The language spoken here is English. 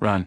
Run.